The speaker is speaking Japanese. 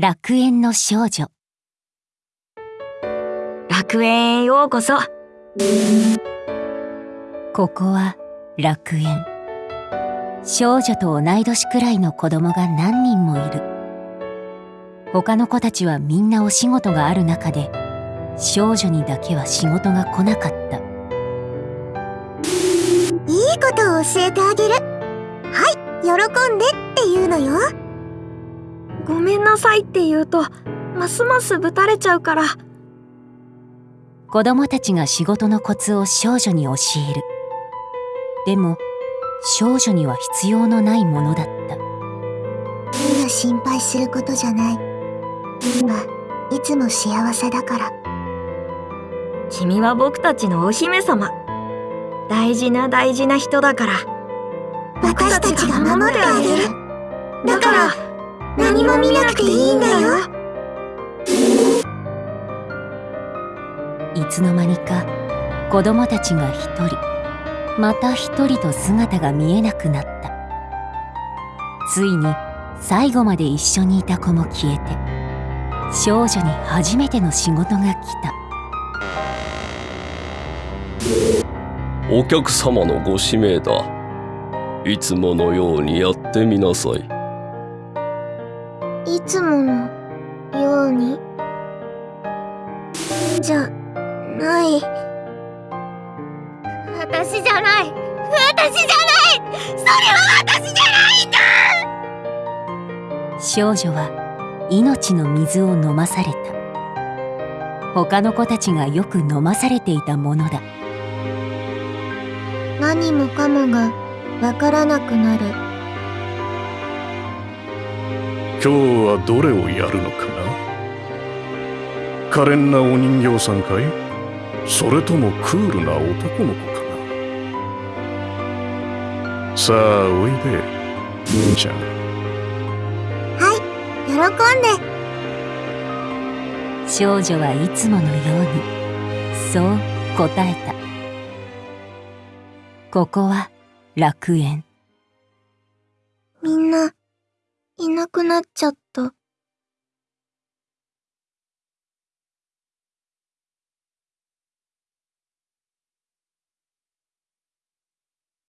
楽園の少女。楽園へようこそ。ここは楽園。少女と同い年くらいの子供が何人もいる。他の子たちはみんなお仕事がある中で少女にだけは仕事が来なかった。いいことを教えてあげる。はい喜んでって言うのよごめんなさいって言うとますますぶたれちゃうから。子供たちが仕事のコツを少女に教える。でも少女には必要のないものだった。今心配することじゃない。今いつも幸せだから。君は僕たちのお姫様。大事な大事な人だから。私たちが守ってあげる。だから何も見なくていいんだよ。いつの間にか子供たちが一人また一人と姿が見えなくなった。ついに最後まで一緒にいた子も消えて少女に初めての仕事が来た。お客様のご指名だ。いつものようにやってみなさいいつものように。じゃない。私じゃない。私じゃない。それは私じゃないんだ。少女は命の水を飲まされた。他の子たちがよく飲まされていたものだ。何もかもがわからなくなる今日はどれをやるのかな？可憐なお人形さんかい？それともクールな男の子かな？さあおいで兄ちゃん。はい喜んで。少女はいつものようにそう答えた。ここは楽園。みんないなくなっちゃった。